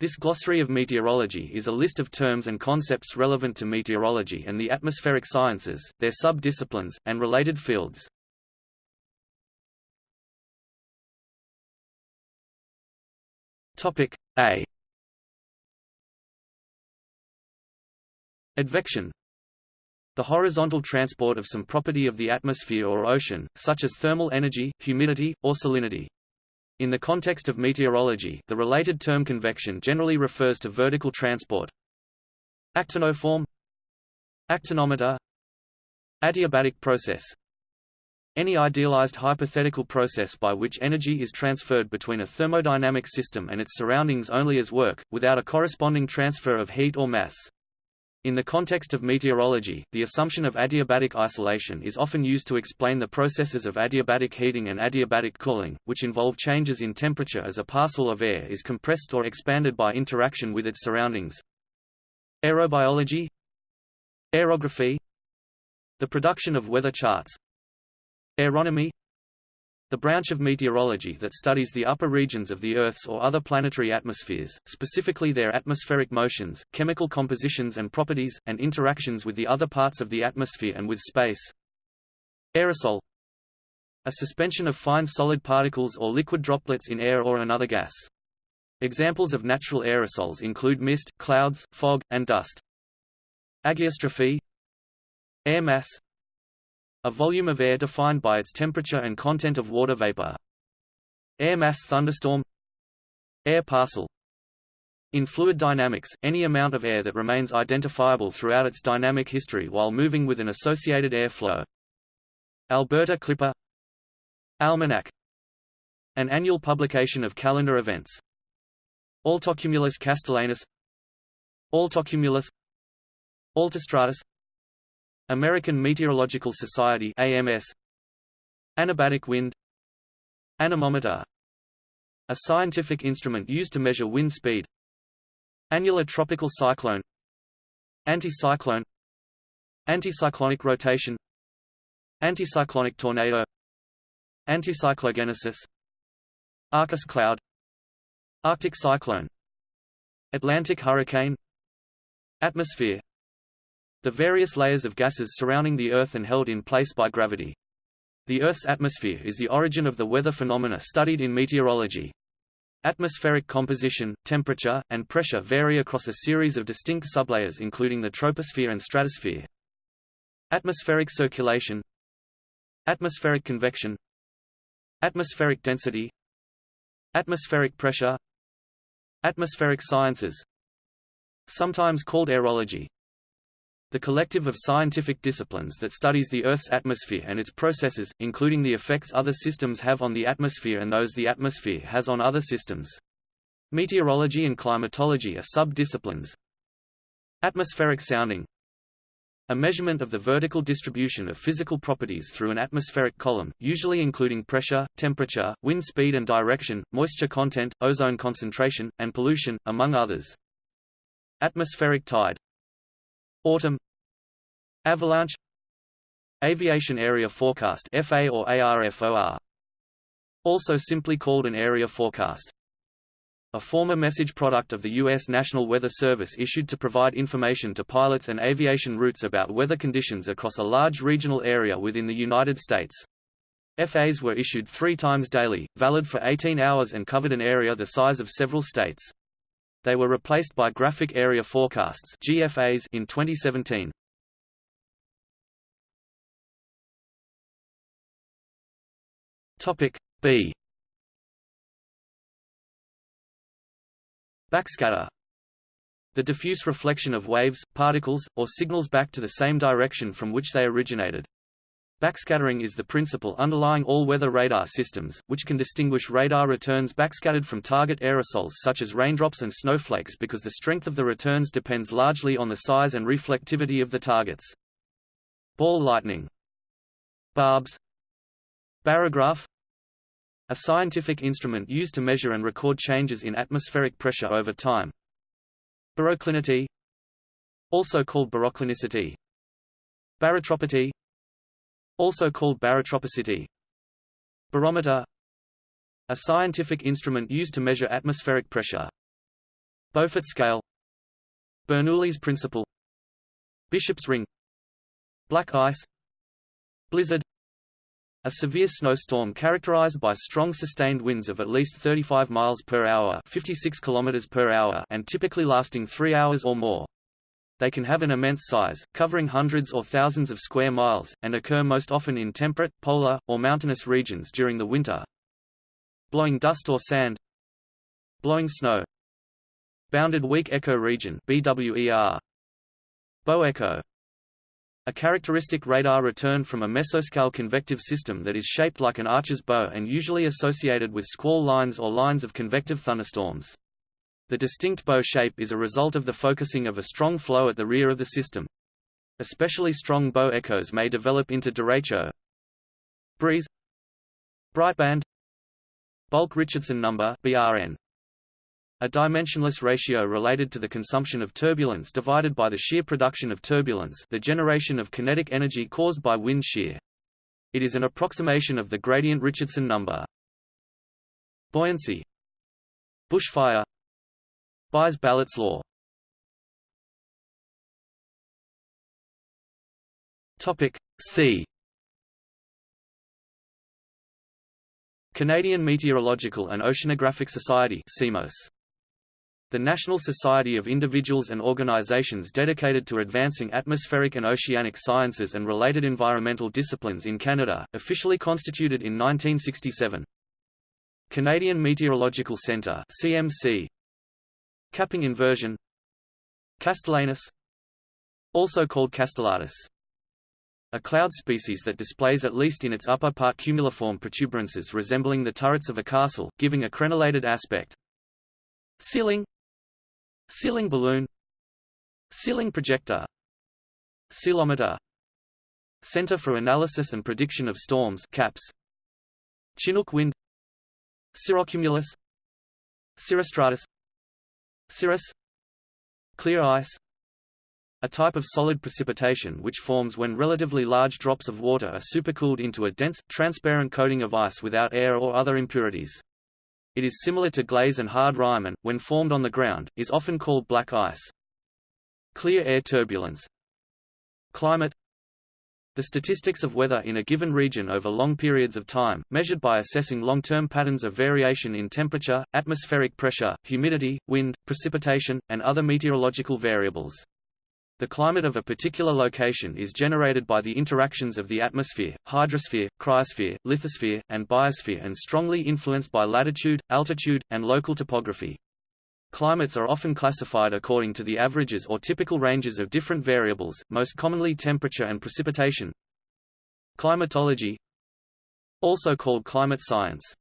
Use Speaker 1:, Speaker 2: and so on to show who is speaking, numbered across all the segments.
Speaker 1: This glossary of meteorology is a list of terms and concepts relevant to meteorology and the atmospheric sciences, their sub-disciplines, and related fields. Topic A. Advection the horizontal transport of some property of the atmosphere or ocean, such as thermal energy, humidity, or salinity. In the context of meteorology, the related term convection generally refers to vertical transport. Actinoform Actinometer Adiabatic process Any idealized hypothetical process by which energy is transferred between a thermodynamic system and its surroundings only as work, without a corresponding transfer of heat or mass. In the context of meteorology, the assumption of adiabatic isolation is often used to explain the processes of adiabatic heating and adiabatic cooling, which involve changes in temperature as a parcel of air is compressed or expanded by interaction with its surroundings. Aerobiology Aerography The production of weather charts Aeronomy the branch of meteorology that studies the upper regions of the Earth's or other planetary atmospheres, specifically their atmospheric motions, chemical compositions and properties, and interactions with the other parts of the atmosphere and with space. Aerosol A suspension of fine solid particles or liquid droplets in air or another gas. Examples of natural aerosols include mist, clouds, fog, and dust. Ageostrophy Air mass a volume of air defined by its temperature and content of water vapor. Air mass thunderstorm. Air parcel. In fluid dynamics, any amount of air that remains identifiable throughout its dynamic history while moving with an associated air flow. Alberta Clipper. Almanac. An annual publication of calendar events. Altocumulus castellanus. Altocumulus. Altostratus American Meteorological Society AMS Anabatic wind. Anemometer. A scientific instrument used to measure wind speed. Annular tropical cyclone. Anticyclone. Anticyclonic rotation. Anticyclonic tornado. Anticyclogenesis. Arcus cloud. Arctic cyclone. Atlantic hurricane. Atmosphere the various layers of gases surrounding the Earth and held in place by gravity. The Earth's atmosphere is the origin of the weather phenomena studied in meteorology. Atmospheric composition, temperature, and pressure vary across a series of distinct sublayers including the troposphere and stratosphere. Atmospheric circulation Atmospheric convection Atmospheric density Atmospheric pressure Atmospheric sciences Sometimes called aerology the collective of scientific disciplines that studies the Earth's atmosphere and its processes, including the effects other systems have on the atmosphere and those the atmosphere has on other systems. Meteorology and climatology are sub-disciplines. Atmospheric sounding a measurement of the vertical distribution of physical properties through an atmospheric column, usually including pressure, temperature, wind speed and direction, moisture content, ozone concentration, and pollution, among others. Atmospheric tide Autumn Avalanche Aviation Area Forecast FA or ARFOR also simply called an area forecast a former message product of the U.S. National Weather Service issued to provide information to pilots and aviation routes about weather conditions across a large regional area within the United States. FAs were issued three times daily, valid for 18 hours and covered an area the size of several states. They were replaced by Graphic Area Forecasts (GFAs) in 2017. Topic B. Backscatter the diffuse reflection of waves, particles, or signals back to the same direction from which they originated. Backscattering is the principle underlying all weather radar systems, which can distinguish radar returns backscattered from target aerosols such as raindrops and snowflakes because the strength of the returns depends largely on the size and reflectivity of the targets. Ball lightning. Barbs. Barograph. A scientific instrument used to measure and record changes in atmospheric pressure over time. Baroclinity. Also called baroclinicity. Barotropity also called barotropicity. Barometer A scientific instrument used to measure atmospheric pressure. Beaufort scale Bernoulli's principle Bishop's ring Black ice Blizzard a severe snowstorm characterized by strong sustained winds of at least 35 miles per hour, 56 kilometers per hour, and typically lasting 3 hours or more. They can have an immense size, covering hundreds or thousands of square miles, and occur most often in temperate, polar, or mountainous regions during the winter. Blowing dust or sand Blowing snow Bounded weak echo region BWER Bow echo a characteristic radar return from a mesoscale convective system that is shaped like an archer's bow and usually associated with squall lines or lines of convective thunderstorms. The distinct bow shape is a result of the focusing of a strong flow at the rear of the system. Especially strong bow echoes may develop into derecho. Breeze Brightband Bulk Richardson number BRN a dimensionless ratio related to the consumption of turbulence divided by the shear production of turbulence the generation of kinetic energy caused by wind shear. It is an approximation of the gradient Richardson number. Buoyancy Bushfire Buys-Ballot's law Topic C Canadian Meteorological and Oceanographic Society CMOS the National Society of individuals and organizations dedicated to advancing atmospheric and oceanic sciences and related environmental disciplines in Canada, officially constituted in 1967. Canadian Meteorological Centre CMC. Capping inversion. Castellanus Also called castellatus a cloud species that displays at least in its upper part cumuliform protuberances resembling the turrets of a castle, giving a crenellated aspect. Ceiling. Ceiling balloon. Ceiling projector Ceilometer. Center for Analysis and Prediction of Storms CAPS. Chinook wind. Cirrocumulus. Cirrostratus Cirrus Clear ice a type of solid precipitation which forms when relatively large drops of water are supercooled into a dense, transparent coating of ice without air or other impurities. It is similar to glaze and hard rime and, when formed on the ground, is often called black ice. Clear air turbulence Climate The statistics of weather in a given region over long periods of time, measured by assessing long-term patterns of variation in temperature, atmospheric pressure, humidity, wind, precipitation, and other meteorological variables. The climate of a particular location is generated by the interactions of the atmosphere, hydrosphere, cryosphere, lithosphere, and biosphere and strongly influenced by latitude, altitude, and local topography. Climates are often classified according to the averages or typical ranges of different variables, most commonly temperature and precipitation. Climatology Also called climate science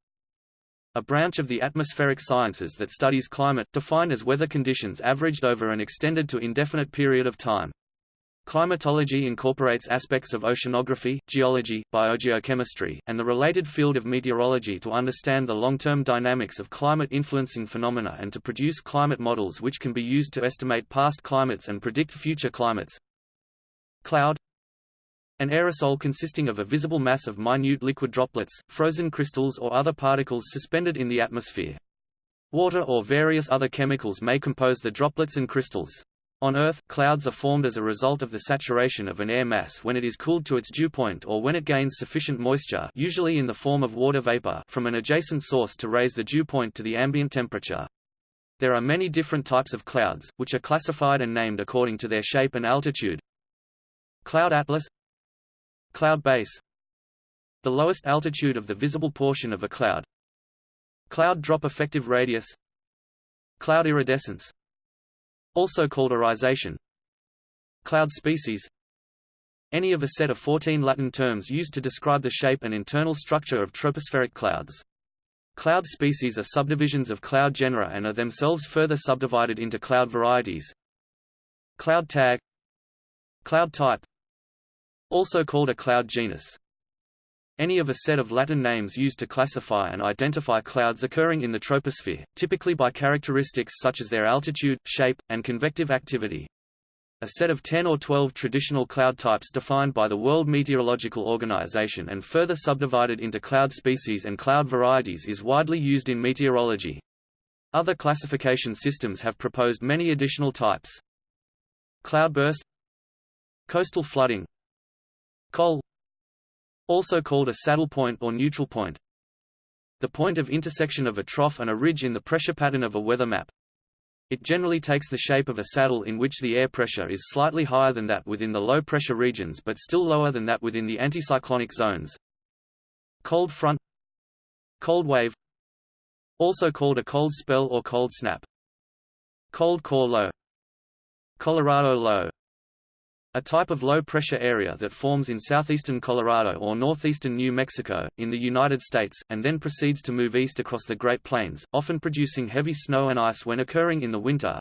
Speaker 1: a branch of the atmospheric sciences that studies climate, defined as weather conditions averaged over an extended to indefinite period of time. Climatology incorporates aspects of oceanography, geology, biogeochemistry, and the related field of meteorology to understand the long-term dynamics of climate-influencing phenomena and to produce climate models which can be used to estimate past climates and predict future climates. Cloud an aerosol consisting of a visible mass of minute liquid droplets, frozen crystals or other particles suspended in the atmosphere. Water or various other chemicals may compose the droplets and crystals. On Earth, clouds are formed as a result of the saturation of an air mass when it is cooled to its dew point or when it gains sufficient moisture usually in the form of water vapor from an adjacent source to raise the dew point to the ambient temperature. There are many different types of clouds, which are classified and named according to their shape and altitude. Cloud atlas. Cloud base. The lowest altitude of the visible portion of a cloud. Cloud drop effective radius. Cloud iridescence Also called irisation Cloud species Any of a set of 14 Latin terms used to describe the shape and internal structure of tropospheric clouds. Cloud species are subdivisions of cloud genera and are themselves further subdivided into cloud varieties. Cloud tag Cloud type also called a cloud genus. Any of a set of Latin names used to classify and identify clouds occurring in the troposphere, typically by characteristics such as their altitude, shape, and convective activity. A set of 10 or 12 traditional cloud types defined by the World Meteorological Organization and further subdivided into cloud species and cloud varieties is widely used in meteorology. Other classification systems have proposed many additional types. Cloudburst Coastal flooding Col Also called a saddle point or neutral point. The point of intersection of a trough and a ridge in the pressure pattern of a weather map. It generally takes the shape of a saddle in which the air pressure is slightly higher than that within the low-pressure regions but still lower than that within the anticyclonic zones. Cold front Cold wave Also called a cold spell or cold snap. Cold core low Colorado low a type of low-pressure area that forms in southeastern Colorado or northeastern New Mexico, in the United States, and then proceeds to move east across the Great Plains, often producing heavy snow and ice when occurring in the winter.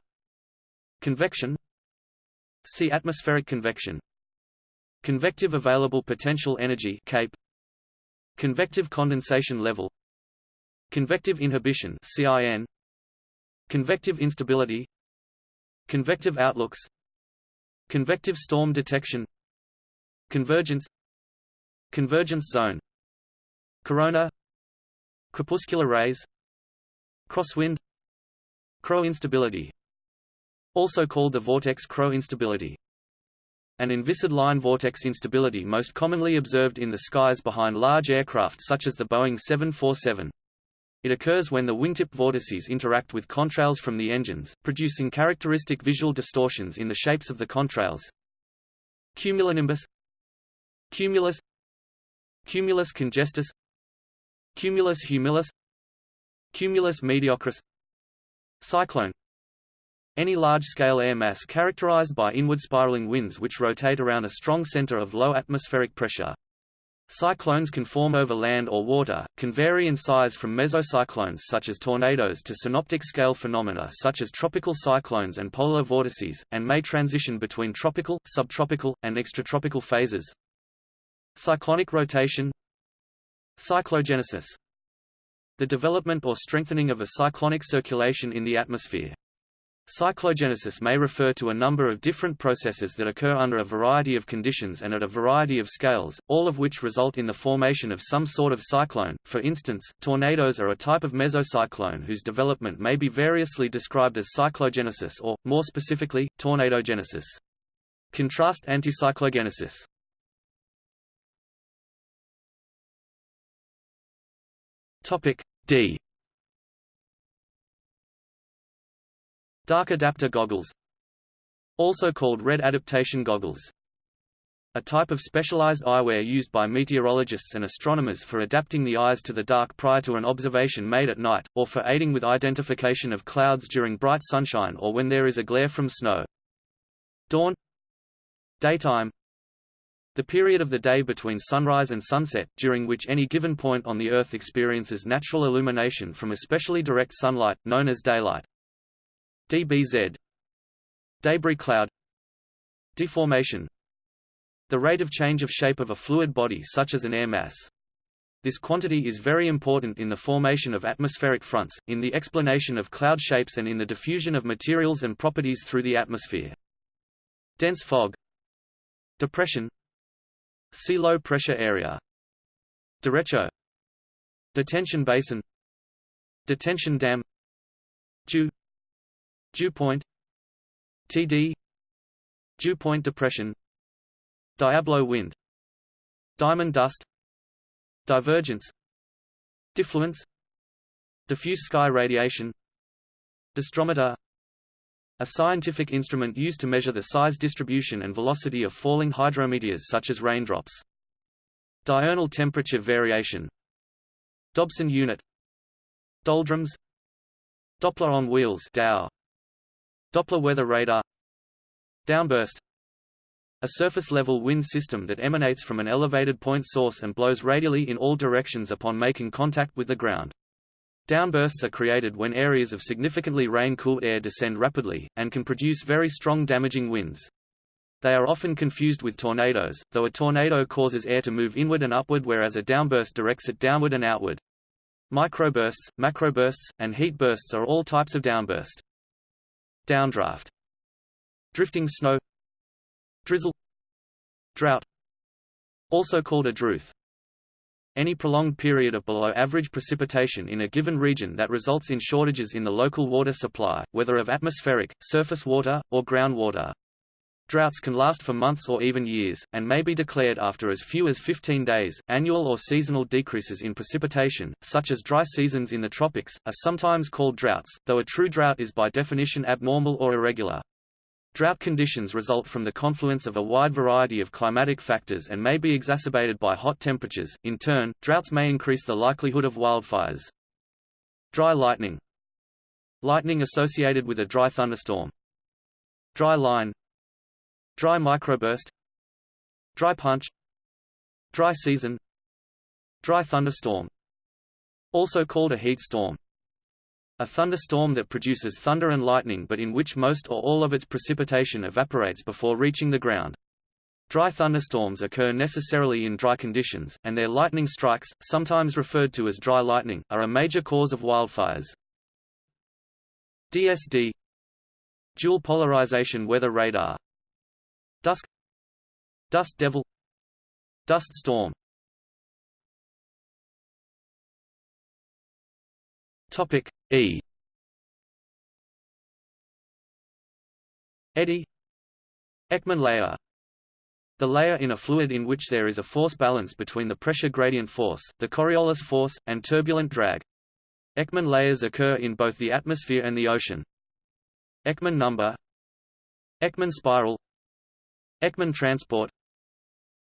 Speaker 1: Convection See atmospheric convection. Convective available potential energy CAPE. Convective condensation level. Convective inhibition CIN Convective instability. Convective outlooks Convective storm detection. Convergence. Convergence zone. Corona. Crepuscular rays. Crosswind. Crow instability. Also called the vortex crow instability. An inviscid line vortex instability most commonly observed in the skies behind large aircraft such as the Boeing 747. It occurs when the wingtip vortices interact with contrails from the engines, producing characteristic visual distortions in the shapes of the contrails. Cumulonimbus. Cumulus. Cumulus congestus. Cumulus humilis Cumulus mediocris. Cyclone. Any large-scale air mass characterized by inward spiraling winds which rotate around a strong center of low atmospheric pressure. Cyclones can form over land or water, can vary in size from mesocyclones such as tornadoes to synoptic scale phenomena such as tropical cyclones and polar vortices, and may transition between tropical, subtropical, and extratropical phases. Cyclonic rotation Cyclogenesis The development or strengthening of a cyclonic circulation in the atmosphere. Cyclogenesis may refer to a number of different processes that occur under a variety of conditions and at a variety of scales, all of which result in the formation of some sort of cyclone. For instance, tornadoes are a type of mesocyclone whose development may be variously described as cyclogenesis or, more specifically, tornadogenesis. Contrast anticyclogenesis. Topic D Dark adapter goggles Also called red adaptation goggles a type of specialized eyewear used by meteorologists and astronomers for adapting the eyes to the dark prior to an observation made at night, or for aiding with identification of clouds during bright sunshine or when there is a glare from snow. Dawn Daytime The period of the day between sunrise and sunset, during which any given point on the Earth experiences natural illumination from especially direct sunlight, known as daylight dBz Debris cloud. Deformation. The rate of change of shape of a fluid body such as an air mass. This quantity is very important in the formation of atmospheric fronts, in the explanation of cloud shapes and in the diffusion of materials and properties through the atmosphere. Dense fog. Depression. See low pressure area. Derecho. Detention basin. Detention dam. Dew Dew point TD Dew point depression Diablo wind Diamond dust Divergence Diffluence Diffuse sky radiation Disdrometer a scientific instrument used to measure the size distribution and velocity of falling hydrometeors such as raindrops. Diurnal temperature variation. Dobson unit. Doldrums. Doppler on wheels. DOW, Doppler weather radar Downburst a surface-level wind system that emanates from an elevated point source and blows radially in all directions upon making contact with the ground. Downbursts are created when areas of significantly rain-cooled air descend rapidly, and can produce very strong damaging winds. They are often confused with tornadoes, though a tornado causes air to move inward and upward whereas a downburst directs it downward and outward. Microbursts, macrobursts, and heat bursts are all types of downburst. Downdraft Drifting snow Drizzle Drought Also called a drouth any prolonged period of below average precipitation in a given region that results in shortages in the local water supply, whether of atmospheric, surface water, or groundwater. Droughts can last for months or even years, and may be declared after as few as 15 days. Annual or seasonal decreases in precipitation, such as dry seasons in the tropics, are sometimes called droughts, though a true drought is by definition abnormal or irregular. Drought conditions result from the confluence of a wide variety of climatic factors and may be exacerbated by hot temperatures. In turn, droughts may increase the likelihood of wildfires. Dry lightning Lightning associated with a dry thunderstorm. Dry line Dry microburst. Dry punch. Dry season. Dry thunderstorm. Also called a heat storm. A thunderstorm that produces thunder and lightning but in which most or all of its precipitation evaporates before reaching the ground. Dry thunderstorms occur necessarily in dry conditions, and their lightning strikes, sometimes referred to as dry lightning, are a major cause of wildfires. DSD Dual polarization weather radar Dusk. Dust devil. Dust storm. Topic E. Eddy Ekman layer. The layer in a fluid in which there is a force balance between the pressure gradient force, the Coriolis force, and turbulent drag. Ekman layers occur in both the atmosphere and the ocean. Ekman number. Ekman spiral Ekman transport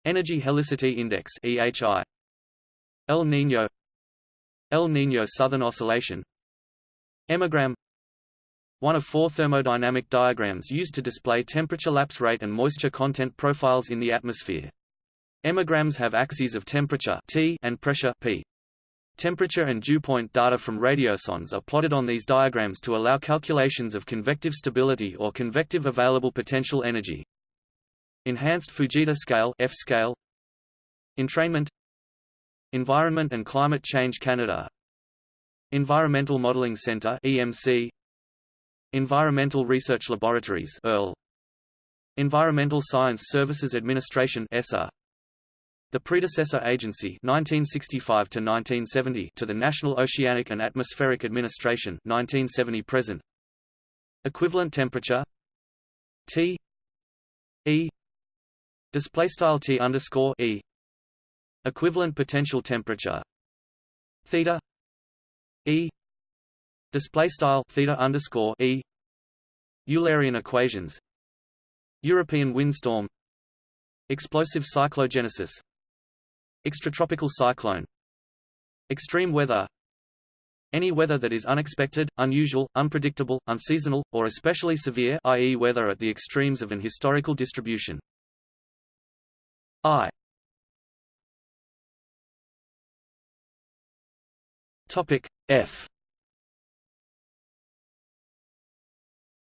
Speaker 1: Energy Helicity Index EHI El Niño El Niño Southern Oscillation Emagram One of four thermodynamic diagrams used to display temperature lapse rate and moisture content profiles in the atmosphere. Emagrams have axes of temperature T and pressure P. Temperature and dew point data from radiosondes are plotted on these diagrams to allow calculations of convective stability or convective available potential energy. Enhanced Fujita Scale F scale. Entrainment. Environment and Climate Change Canada. Environmental Modeling Centre EMC Environmental Research Laboratories EARL Environmental Science Services Administration ESSA the predecessor agency 1965 to 1970 to the National Oceanic and Atmospheric Administration 1970 present. Equivalent temperature. T. E Display style T underscore E. Equivalent potential temperature. Theta. E. Display style theta underscore E. Eulerian equations. European windstorm. Explosive cyclogenesis. Extratropical cyclone. Extreme weather. Any weather that is unexpected, unusual, unpredictable, unseasonal, or especially severe i.e. weather at the extremes of an historical distribution. I. Topic F.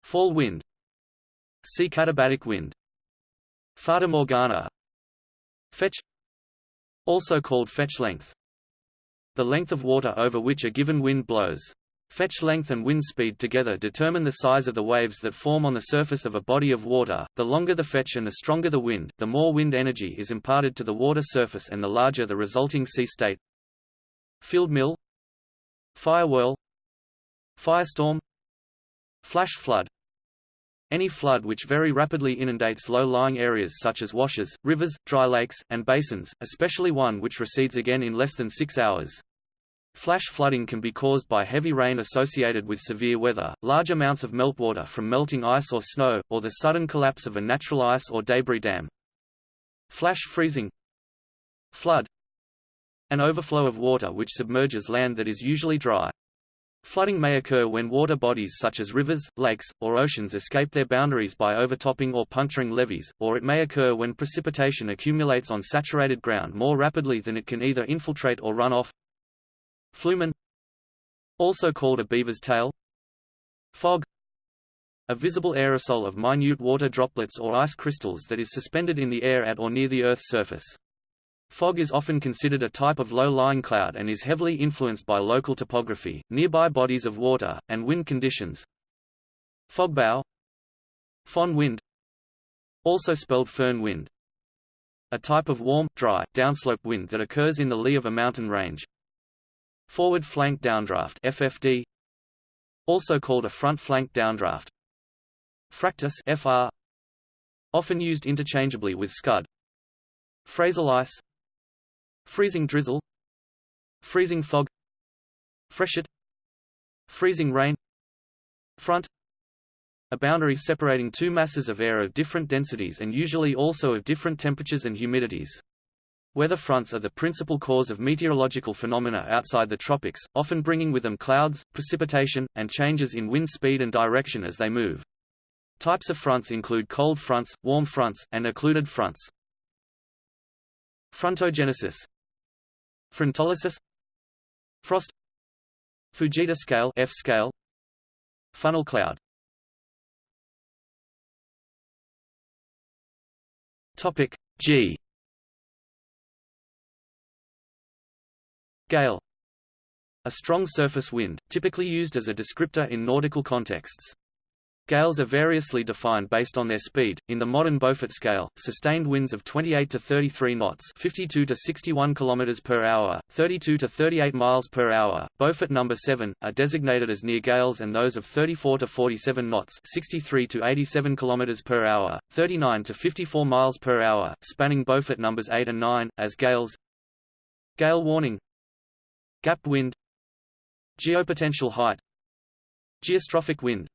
Speaker 1: Fall wind. See katabatic wind. Fata Morgana. Fetch. Also called fetch length. The length of water over which a given wind blows. Fetch length and wind speed together determine the size of the waves that form on the surface of a body of water. The longer the fetch and the stronger the wind, the more wind energy is imparted to the water surface and the larger the resulting sea state. Field mill Fire whirl Firestorm Flash flood Any flood which very rapidly inundates low-lying areas such as washes, rivers, dry lakes, and basins, especially one which recedes again in less than six hours. Flash flooding can be caused by heavy rain associated with severe weather, large amounts of meltwater from melting ice or snow, or the sudden collapse of a natural ice or debris dam. Flash freezing Flood An overflow of water which submerges land that is usually dry. Flooding may occur when water bodies such as rivers, lakes, or oceans escape their boundaries by overtopping or puncturing levees, or it may occur when precipitation accumulates on saturated ground more rapidly than it can either infiltrate or run off. Flumen Also called a beaver's tail Fog A visible aerosol of minute water droplets or ice crystals that is suspended in the air at or near the Earth's surface. Fog is often considered a type of low-lying cloud and is heavily influenced by local topography, nearby bodies of water, and wind conditions. Fogbow Foehn wind Also spelled föhn wind a type of warm, dry, downslope wind that occurs in the lee of a mountain range. Forward flank downdraft FFD, also called a front flank downdraft. Fractus FR, often used interchangeably with scud. Frazil ice, freezing drizzle, freezing fog, freshet, freezing rain, front, a boundary separating two masses of air of different densities and usually also of different temperatures and humidities. Weather fronts are the principal cause of meteorological phenomena outside the tropics, often bringing with them clouds, precipitation, and changes in wind speed and direction as they move. Types of fronts include cold fronts, warm fronts, and occluded fronts. Frontogenesis Frontolysis Frost Fujita scale F scale Funnel cloud Topic G. Gale. A strong surface wind, typically used as a descriptor in nautical contexts. Gales are variously defined based on their speed. In the modern Beaufort scale, sustained winds of 28 to 33 knots, 52 to 61 kilometers per hour, 32 to 38 miles per hour, Beaufort number 7, are designated as near gales and those of 34 to 47 knots, 63 to 87 kilometers per hour, 39 to 54 miles per hour, spanning Beaufort numbers 8 and 9 as gales. Gale warning. Gap wind. Geopotential height. Geostrophic wind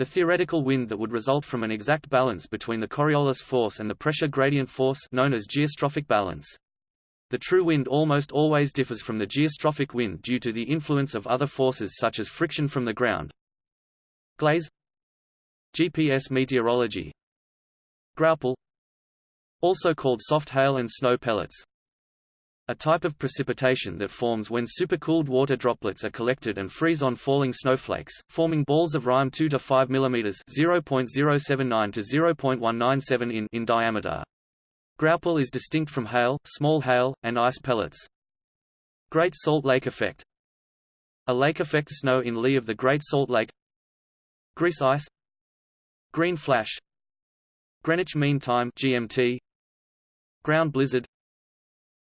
Speaker 1: the theoretical wind that would result from an exact balance between the Coriolis force and the pressure gradient force known as geostrophic balance. The true wind almost always differs from the geostrophic wind due to the influence of other forces such as friction from the ground. Glaze GPS meteorology Graupel Also called soft hail and snow pellets a type of precipitation that forms when supercooled water droplets are collected and freeze on falling snowflakes, forming balls of rime 2 to 5 mm (0.079 to 0.197 in) in diameter. Graupel is distinct from hail, small hail, and ice pellets. Great Salt Lake effect. A lake effect snow in lee of the Great Salt Lake. Grease ice. Green flash. Greenwich Mean Time (GMT). Ground blizzard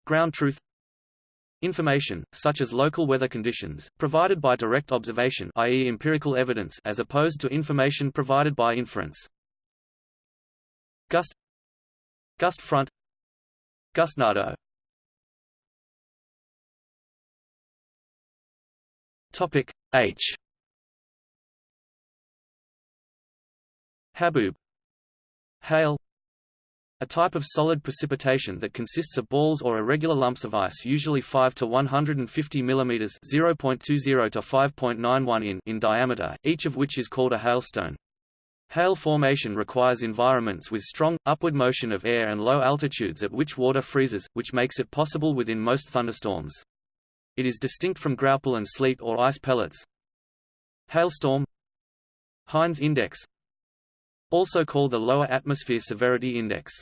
Speaker 1: ground truth Information, such as local weather conditions, provided by direct observation i.e. empirical evidence as opposed to information provided by inference. Gust Gust front Gustnado Topic H Haboob Hail a type of solid precipitation that consists of balls or irregular lumps of ice usually 5 to 150 mm 0.20 to 5.91 in in diameter, each of which is called a hailstone. Hail formation requires environments with strong, upward motion of air and low altitudes at which water freezes, which makes it possible within most thunderstorms. It is distinct from graupel and sleet or ice pellets. Hailstorm Haines index also called the Lower Atmosphere Severity Index.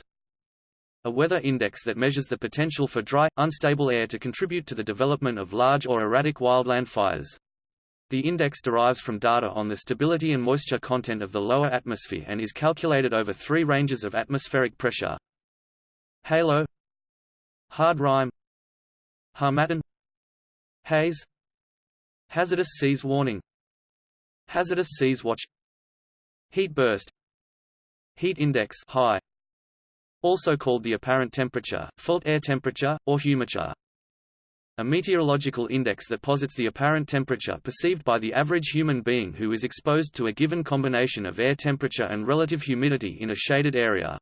Speaker 1: A weather index that measures the potential for dry, unstable air to contribute to the development of large or erratic wildland fires. The index derives from data on the stability and moisture content of the lower atmosphere and is calculated over three ranges of atmospheric pressure. Halo Hard rime Harmattan Haze Hazardous seas warning Hazardous seas watch Heat burst Heat index high, also called the apparent temperature, felt air temperature, or humiture. A meteorological index that posits the apparent temperature perceived by the average human being who is exposed to a given combination of air temperature and relative humidity in a shaded area.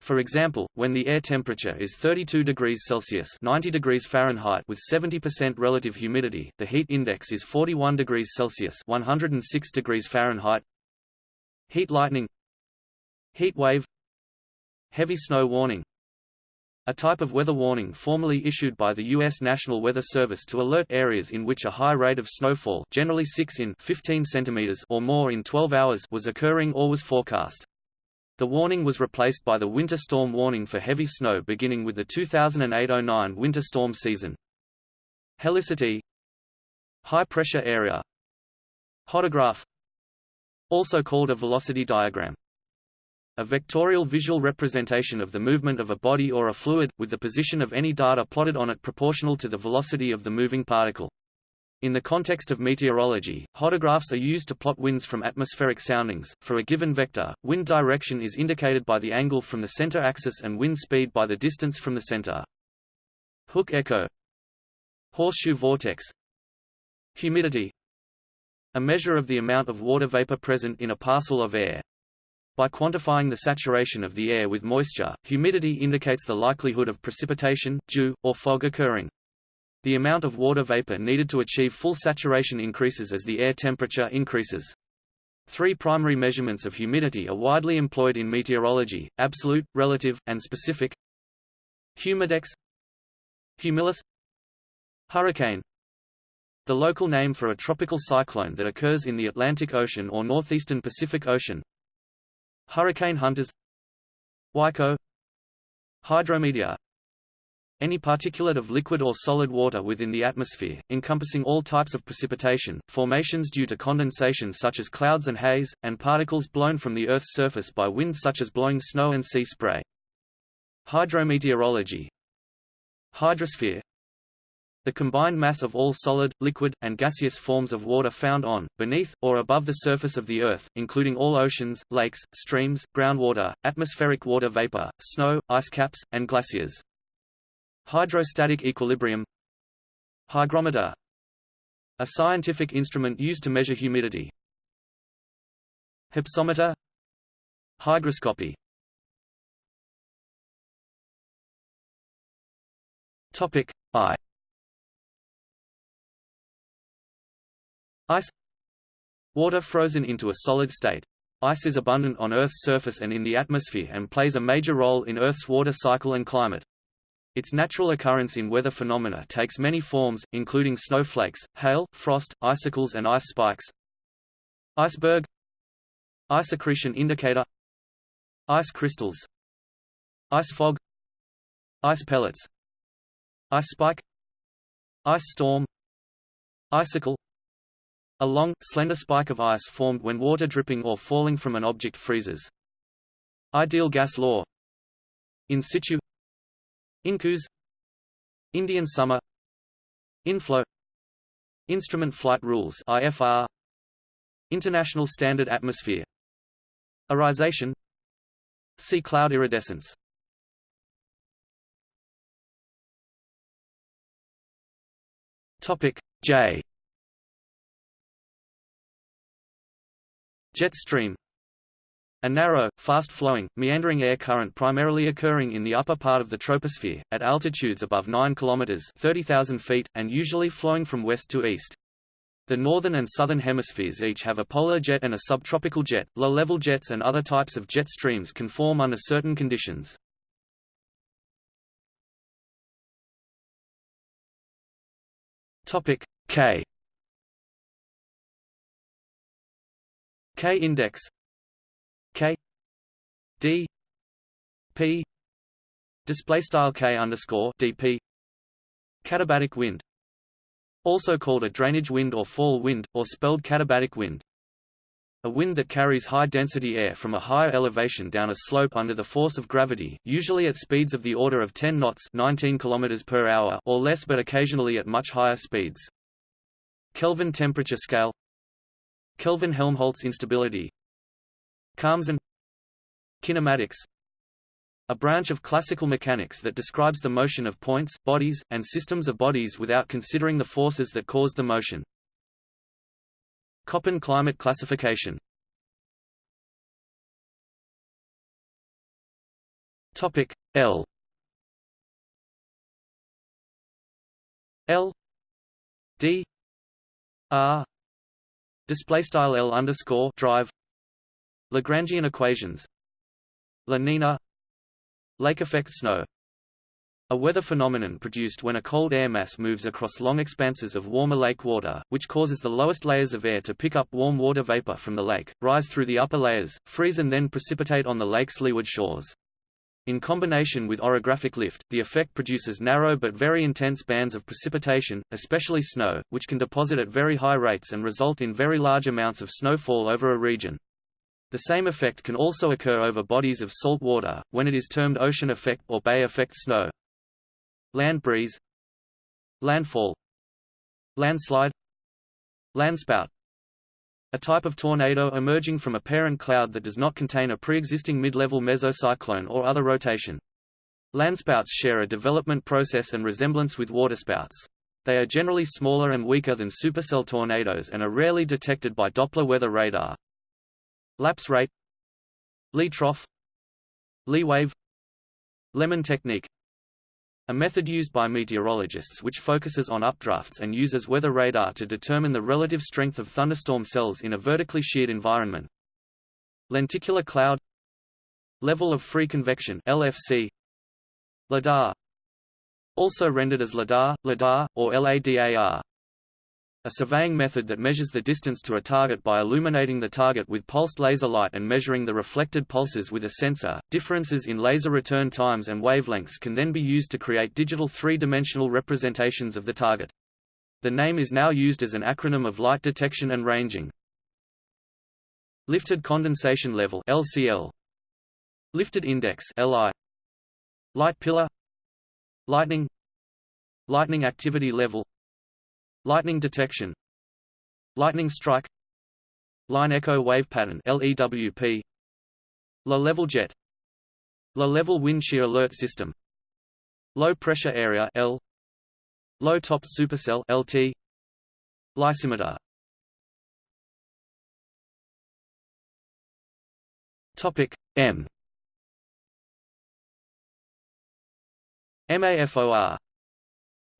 Speaker 1: For example, when the air temperature is 32 degrees Celsius 90 degrees Fahrenheit with 70% relative humidity, the heat index is 41 degrees Celsius 106 degrees Fahrenheit. Heat lightning Heat wave Heavy snow warning a type of weather warning formerly issued by the U.S. National Weather Service to alert areas in which a high rate of snowfall generally 6 in 15 centimeters or more in 12 hours was occurring or was forecast. The warning was replaced by the winter storm warning for heavy snow beginning with the 2008–09 winter storm season. Helicity High pressure area Hodograph Also called a velocity diagram a vectorial visual representation of the movement of a body or a fluid, with the position of any data plotted on it proportional to the velocity of the moving particle. In the context of meteorology, hodographs are used to plot winds from atmospheric soundings. For a given vector, wind direction is indicated by the angle from the center axis and wind speed by the distance from the center. Hook echo Horseshoe vortex Humidity A measure of the amount of water vapor present in a parcel of air. By quantifying the saturation of the air with moisture, humidity indicates the likelihood of precipitation, dew, or fog occurring. The amount of water vapor needed to achieve full saturation increases as the air temperature increases. Three primary measurements of humidity are widely employed in meteorology, absolute, relative, and specific. Humidex Humilis Hurricane The local name for a tropical cyclone that occurs in the Atlantic Ocean or northeastern Pacific Ocean. Hurricane hunters. WICO Hydrometeor any particulate of liquid or solid water within the atmosphere, encompassing all types of precipitation, formations due to condensation such as clouds and haze, and particles blown from the Earth's surface by wind such as blowing snow and sea spray. Hydrometeorology. Hydrosphere the combined mass of all solid, liquid, and gaseous forms of water found on, beneath, or above the surface of the Earth, including all oceans, lakes, streams, groundwater, atmospheric water vapor, snow, ice caps, and glaciers. Hydrostatic equilibrium. Hygrometer. A scientific instrument used to measure humidity. Hypsometer. Hygroscopy. Topic I Ice. Water frozen into a solid state. Ice is abundant on Earth's surface and in the atmosphere and plays a major role in Earth's water cycle and climate. Its natural occurrence in weather phenomena takes many forms, including snowflakes, hail, frost, icicles and ice spikes. Iceberg. Ice accretion indicator. Ice crystals. Ice fog. Ice pellets. Ice spike. Ice storm. Icicle A long, slender spike of ice formed when water dripping or falling from an object freezes. Ideal gas law. In situ. Incus. Indian summer. Inflow. Instrument Flight Rules IFR International Standard Atmosphere. Irisation See cloud iridescence. Topic J Jet stream a narrow, fast-flowing, meandering air current primarily occurring in the upper part of the troposphere, at altitudes above 9 km 30,000 feet, and usually flowing from west to east. The northern and southern hemispheres each have a polar jet and a subtropical jet. Low-level jets and other types of jet streams can form under certain conditions. Topic K K index K D P display style K underscore DP katabatic wind also called a drainage wind or fall wind, or spelled catabatic wind. A wind that carries high-density air from a higher elevation down a slope under the force of gravity, usually at speeds of the order of 10 knots 19 km per hour or less but occasionally at much higher speeds. Kelvin temperature scale Kelvin-Helmholtz instability. Khamsin Kinematics. A branch of classical mechanics that describes the motion of points, bodies, and systems of bodies without considering the forces that cause the motion. Köppen climate classification. Topic L. L. D. R display style L underscore drive Lagrangian equations La Nina Lake effect snow a weather phenomenon produced when a cold air mass moves across long expanses of warmer lake water, which causes the lowest layers of air to pick up warm water vapor from the lake, rise through the upper layers, freeze and then precipitate on the lake's leeward shores. In combination with orographic lift, the effect produces narrow but very intense bands of precipitation, especially snow, which can deposit at very high rates and result in very large amounts of snowfall over a region. The same effect can also occur over bodies of salt water, when it is termed ocean effect or bay effect snow. Land breeze Landfall Landslide Landspout a type of tornado emerging from a parent cloud that does not contain a pre-existing mid-level mesocyclone or other rotation. Landspouts share a development process and resemblance with waterspouts. They are generally smaller and weaker than supercell tornadoes and are rarely detected by Doppler weather radar. Lapse rate Lee trough Lee wave Lemon technique a method used by meteorologists which focuses on updrafts and uses weather radar to determine the relative strength of thunderstorm cells in a vertically sheared environment. Lenticular cloud. Level of free convection LFC LIDAR also rendered as LIDAR, LIDAR, or LADAR a surveying method that measures the distance to a target by illuminating the target with pulsed laser light and measuring the reflected pulses with a sensor. Differences in laser return times and wavelengths can then be used to create digital three-dimensional representations of the target. The name is now used as an acronym of light detection and ranging. Lifted condensation level LCL Lifted index LI Light pillar Lightning Lightning activity level Lightning detection. Lightning strike. Line echo wave pattern LEWP Low-level jet. Low-level wind shear alert system. Low pressure area L. Low top supercell LT Lysimeter Topic M. MAFOR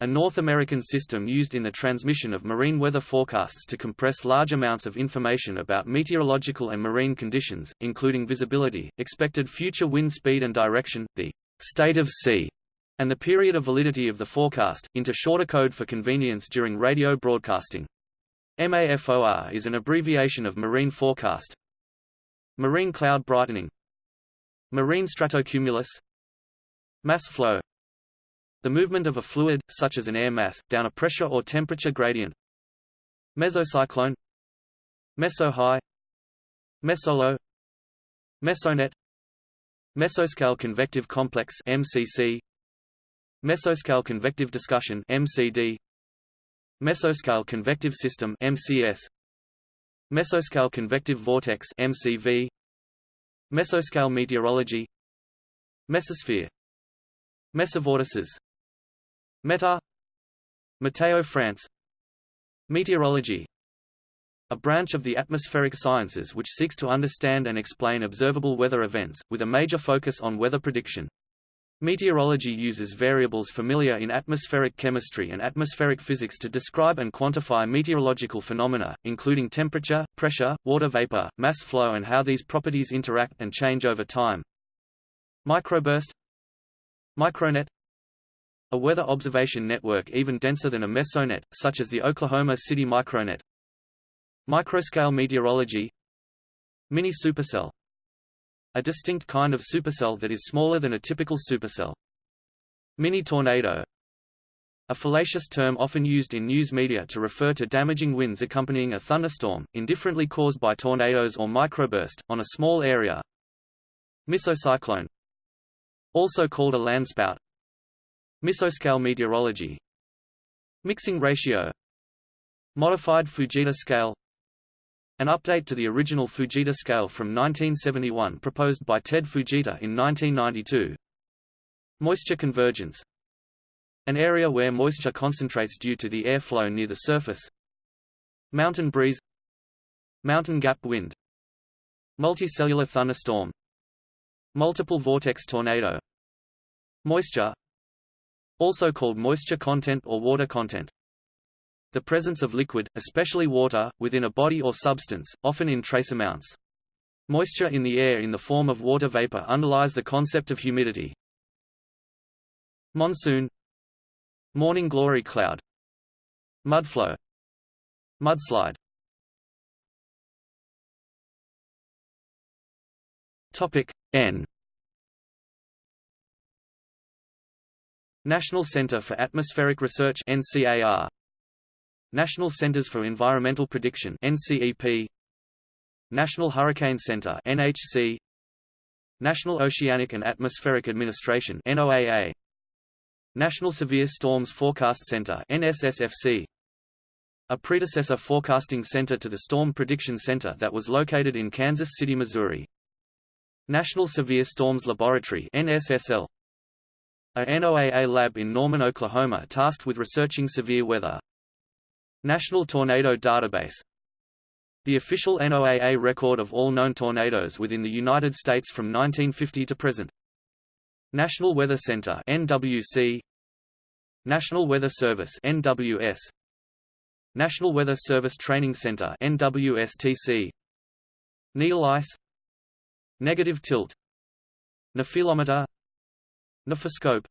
Speaker 1: a North American system used in the transmission of marine weather forecasts to compress large amounts of information about meteorological and marine conditions, including visibility, expected future wind speed and direction, the state of sea, and the period of validity of the forecast, into shorter code for convenience during radio broadcasting. MAFOR is an abbreviation of Marine Forecast. Marine Cloud Brightening. Marine Stratocumulus Mass flow the movement of a fluid, such as an air mass, down a pressure or temperature gradient. Mesocyclone. Meso-high. Mesolow. Mesonet. Mesoscale convective complex MCC Mesoscale convective discussion MCD Mesoscale convective system MCS Mesoscale convective vortex MCV Mesoscale meteorology. Mesosphere. Mesovortices METAR. Meteo France. Meteorology. A branch of the atmospheric sciences which seeks to understand and explain observable weather events, with a major focus on weather prediction. Meteorology uses variables familiar in atmospheric chemistry and atmospheric physics to describe and quantify meteorological phenomena, including temperature, pressure, water vapor, mass flow and how these properties interact and change over time. Microburst. Micronet a weather observation network even denser than a mesonet, such as the Oklahoma City micronet. Microscale meteorology Mini-supercell A distinct kind of supercell that is smaller than a typical supercell. Mini-tornado a fallacious term often used in news media to refer to damaging winds accompanying a thunderstorm, indifferently caused by tornadoes or microburst, on a small area. Mesocyclone Also called a landspout Mesoscale meteorology. Mixing ratio. Modified Fujita scale. An update to the original Fujita scale from 1971 proposed by Ted Fujita in 1992 Moisture convergence. An area where moisture concentrates due to the airflow near the surface. Mountain breeze. Mountain gap wind. Multicellular thunderstorm. Multiple vortex tornado. Moisture also called moisture content or water content. The presence of liquid, especially water, within a body or substance, often in trace amounts. Moisture in the air in the form of water vapor underlies the concept of humidity. Monsoon Morning glory cloud Mudflow Mudslide Topic N National Center for Atmospheric Research NCAR National Centers for Environmental Prediction NCEP National Hurricane Center NHC National Oceanic and Atmospheric Administration NOAA National Severe Storms Forecast Center NSSFC a predecessor forecasting center to the Storm Prediction Center that was located in Kansas City, Missouri. National Severe Storms Laboratory NSSL a NOAA lab in Norman, Oklahoma tasked with researching severe weather. National Tornado Database. The official NOAA record of all known tornadoes within the United States from 1950 to present. National Weather Center NWC National Weather Service NWS National Weather Service Training Center NWSTC Needle ice. Negative tilt. Nephelometer Nephoscope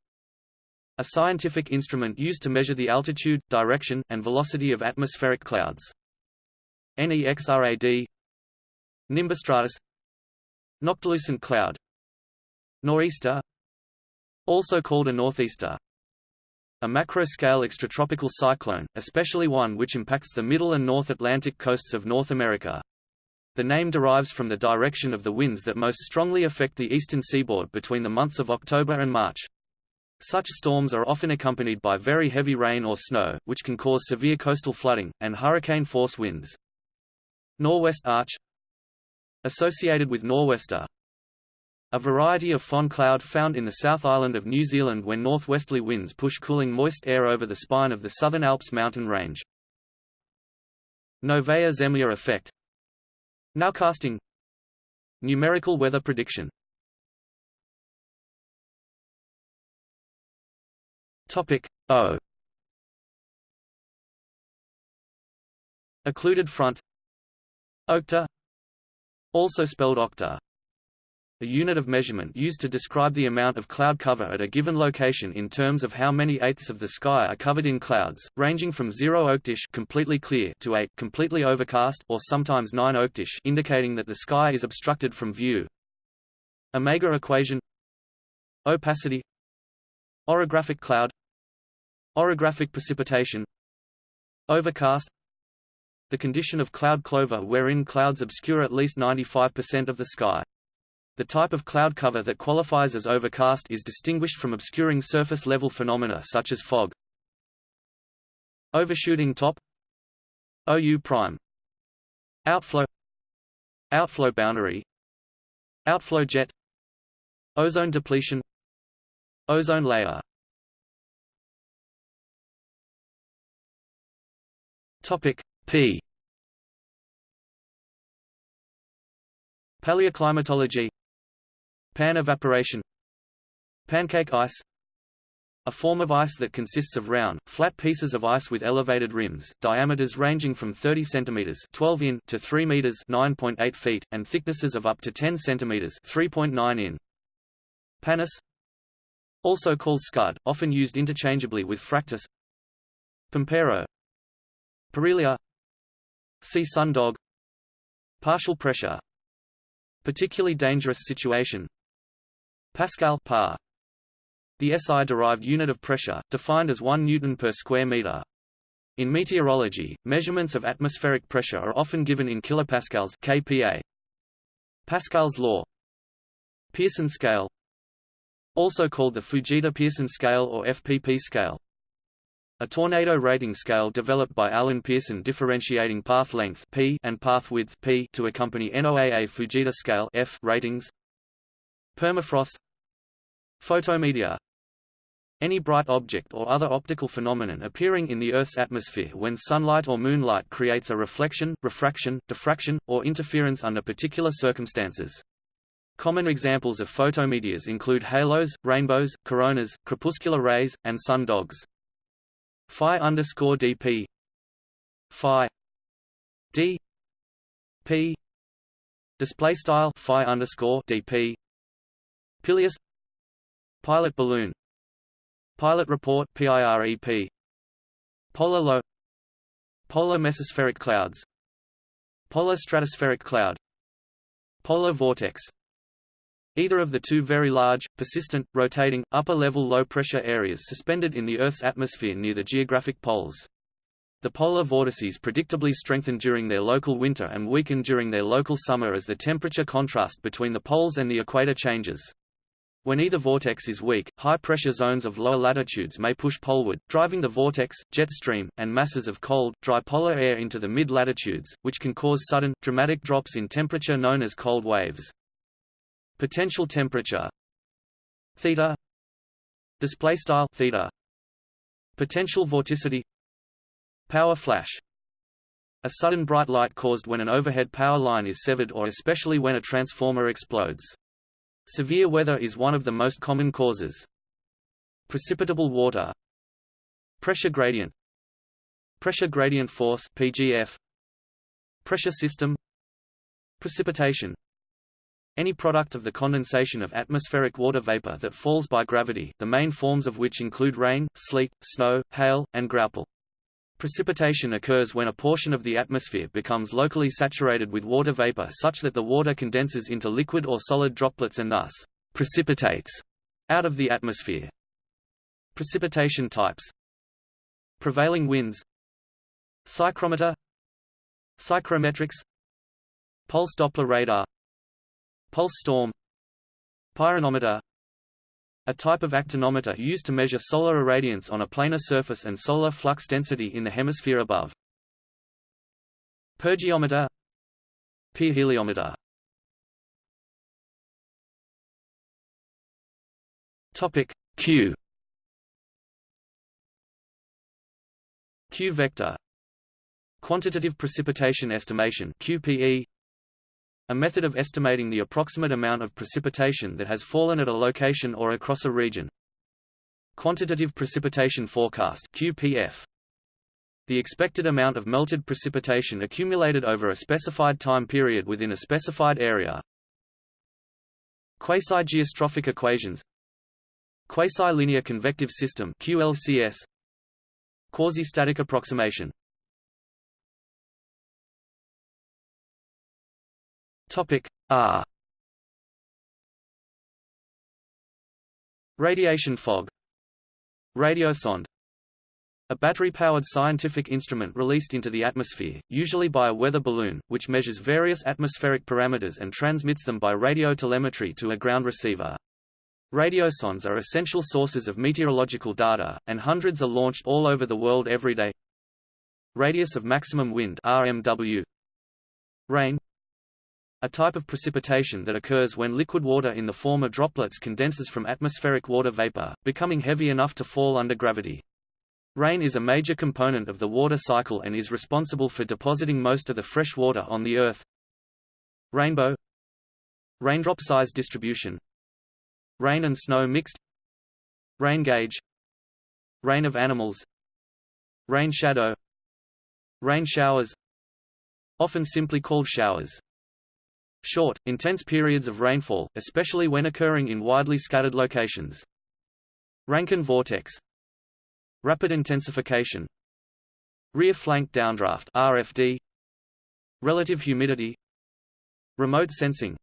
Speaker 1: a scientific instrument used to measure the altitude, direction, and velocity of atmospheric clouds. NEXRAD Nimbostratus Noctilucent cloud Nor'easter Also called a northeaster a macro-scale extratropical cyclone, especially one which impacts the middle and North Atlantic coasts of North America. The name derives from the direction of the winds that most strongly affect the eastern seaboard between the months of October and March. Such storms are often accompanied by very heavy rain or snow, which can cause severe coastal flooding, and hurricane-force winds. Nor'west arch Associated with nor'wester A variety of föhn cloud found in the South Island of New Zealand when northwesterly winds push cooling moist air over the spine of the Southern Alps mountain range. Novaya Zemlya effect Nowcasting Numerical weather prediction. Topic O. Occluded front. Okta. Also spelled octa a unit of measurement used to describe the amount of cloud cover at a given location in terms of how many eighths of the sky are covered in clouds, ranging from 0 octish completely clear to 8 completely overcast or sometimes 9 octish indicating that the sky is obstructed from view. Omega equation. Opacity. Orographic cloud. Orographic precipitation. Overcast. The condition of cloud clover wherein clouds obscure at least 95% of the sky. The type of cloud cover that qualifies as overcast is distinguished from obscuring surface-level phenomena such as fog. Overshooting top. OU prime. Outflow. Outflow boundary. Outflow jet. Ozone depletion. Ozone layer. Topic P. Paleoclimatology Pan evaporation. Pancake ice. A form of ice that consists of round, flat pieces of ice with elevated rims, diameters ranging from 30 cm 12 in to 3 meters 9.8 feet, and thicknesses of up to 10 cm 3.9 in. Pannus. Also called scud, often used interchangeably with fractus. Pampero. Parhelia See sundog Partial pressure. Particularly dangerous situation Pascal par. The SI-derived unit of pressure, defined as 1 newton per square meter. In meteorology, measurements of atmospheric pressure are often given in kilopascals kPa. Pascal's law Pearson scale Also called the Fujita-Pearson scale or FPP scale a tornado rating scale developed by Alan Pearson differentiating path length P and path width P to accompany NOAA Fujita scale F ratings. Permafrost Photometeor any bright object or other optical phenomenon appearing in the Earth's atmosphere when sunlight or moonlight creates a reflection, refraction, diffraction, or interference under particular circumstances. Common examples of photometeors include halos, rainbows, coronas, crepuscular rays, and sun dogs. Phi underscore dp Phi d p display style Phi underscore dp Pileus Pilot balloon. Pilot report PIREP Polar low Polar mesospheric clouds. Polar stratospheric cloud. Polar vortex. Either of the two very large, persistent, rotating, upper-level low-pressure areas suspended in the Earth's atmosphere near the geographic poles. The polar vortices predictably strengthen during their local winter and weaken during their local summer as the temperature contrast between the poles and the equator changes. When either vortex is weak, high-pressure zones of lower latitudes may push poleward, driving the vortex, jet stream, and masses of cold, dry polar air into the mid-latitudes, which can cause sudden, dramatic drops in temperature known as cold waves. Potential temperature. Theta. Display style theta. Potential vorticity. Power flash. A sudden bright light caused when an overhead power line is severed or especially when a transformer explodes Severe weather is one of the most common causes. Precipitable water. Pressure gradient. Pressure gradient force PGF Pressure system. Precipitation. Any product of the condensation of atmospheric water vapor that falls by gravity, the main forms of which include rain, sleet, snow, hail, and graupel. Precipitation occurs when a portion of the atmosphere becomes locally saturated with water vapor such that the water condenses into liquid or solid droplets and thus precipitates out of the atmosphere. Precipitation types. Prevailing winds. Psychrometer. Psychrometrics. Pulse Doppler radar. Pulse storm. Pyranometer a type of actinometer used to measure solar irradiance on a planar surface and solar flux density in the hemisphere above. Pyrgeometer Pyrheliometer Topic Q. Q vector. Quantitative precipitation estimation QPE a method of estimating the approximate amount of precipitation that has fallen at a location or across a region. Quantitative Precipitation Forecast QPF. The expected amount of melted precipitation accumulated over a specified time period within a specified area. Quasi-geostrophic equations Quasi-linear convective system QLCS Quasi-static approximation Topic R Radiation fog Radiosonde a battery-powered scientific instrument released into the atmosphere, usually by a weather balloon, which measures various atmospheric parameters and transmits them by radio telemetry to a ground receiver. Radiosondes are essential sources of meteorological data, and hundreds are launched all over the world every day. Radius of maximum wind RMW. Rain a type of precipitation that occurs when liquid water in the form of droplets condenses from atmospheric water vapor, becoming heavy enough to fall under gravity. Rain is a major component of the water cycle and is responsible for depositing most of the fresh water on the Earth. Rainbow Raindrop size distribution Rain and snow mixed Rain gauge Rain of animals Rain shadow Rain showers Often simply called showers Short, intense periods of rainfall, especially when occurring in widely scattered locations. Rankine vortex. Rapid intensification. Rear flank downdraft RFD Relative humidity. Remote sensing.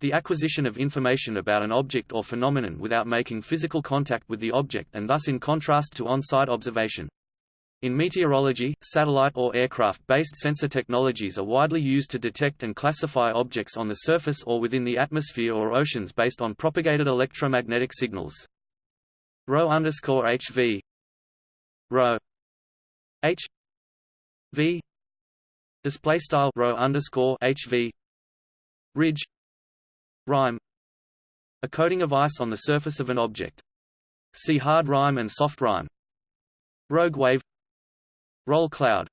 Speaker 1: The acquisition of information about an object or phenomenon without making physical contact with the object and thus in contrast to on-site observation. In meteorology, satellite or aircraft-based sensor technologies are widely used to detect and classify objects on the surface or within the atmosphere or oceans based on propagated electromagnetic signals. Rho underscore HV Rho H V display style Rho underscore HV ridge rime a coating of ice on the surface of an object. See hard rime and soft rime. Rogue wave Roll cloud.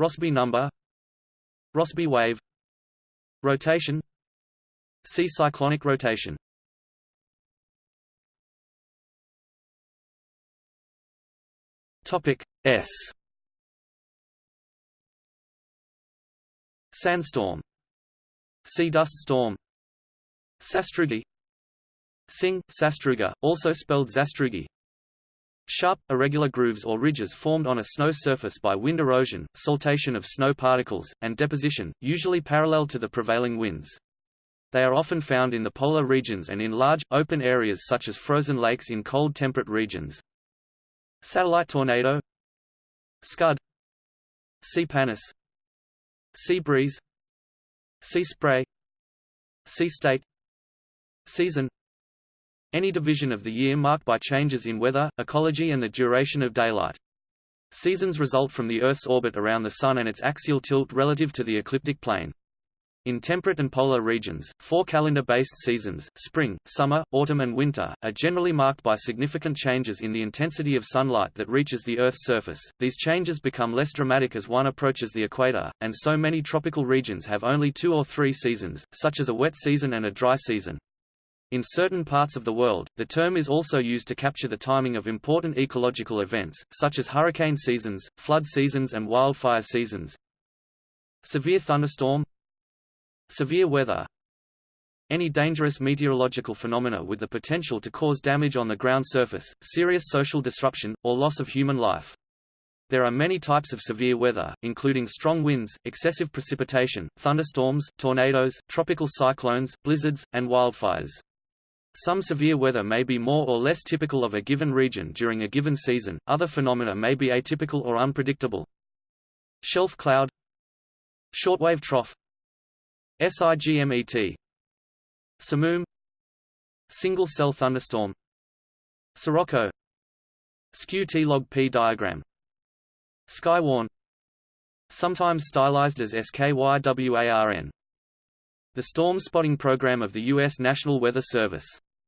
Speaker 1: Rossby number. Rossby wave. Rotation. See cyclonic rotation. Topic S. Sandstorm. See dust storm. Sastrugi. Sing, Sastruga, also spelled Zastrugi Sharp, irregular grooves or ridges formed on a snow surface by wind erosion, saltation of snow particles, and deposition, usually parallel to the prevailing winds. They are often found in the polar regions and in large, open areas such as frozen lakes in cold temperate regions. Satellite tornado. Scud. See pannus. Sea breeze. Sea spray. Sea state Season Any division of the year marked by changes in weather, ecology and the duration of daylight. Seasons result from the Earth's orbit around the Sun and its axial tilt relative to the ecliptic plane. In temperate and polar regions, four calendar-based seasons spring, summer, autumn and winter are generally marked by significant changes in the intensity of sunlight that reaches the Earth's surface. These changes become less dramatic as one approaches the equator, and so many tropical regions have only two or three seasons, such as a wet season and a dry season. In certain parts of the world, the term is also used to capture the timing of important ecological events, such as hurricane seasons, flood seasons and wildfire seasons. Severe thunderstorm Severe weather Any dangerous meteorological phenomena with the potential to cause damage on the ground surface, serious social disruption, or loss of human life. There are many types of severe weather, including strong winds, excessive precipitation, thunderstorms, tornadoes, tropical cyclones, blizzards, and wildfires. Some severe weather may be more or less typical of a given region during a given season, other phenomena may be atypical or unpredictable. Shelf cloud Shortwave trough SIGMET Samum Single-cell thunderstorm Sirocco Skew T-log P diagram Skywarn Sometimes stylized as SKYWARN the storm spotting program of the U.S. National Weather Service.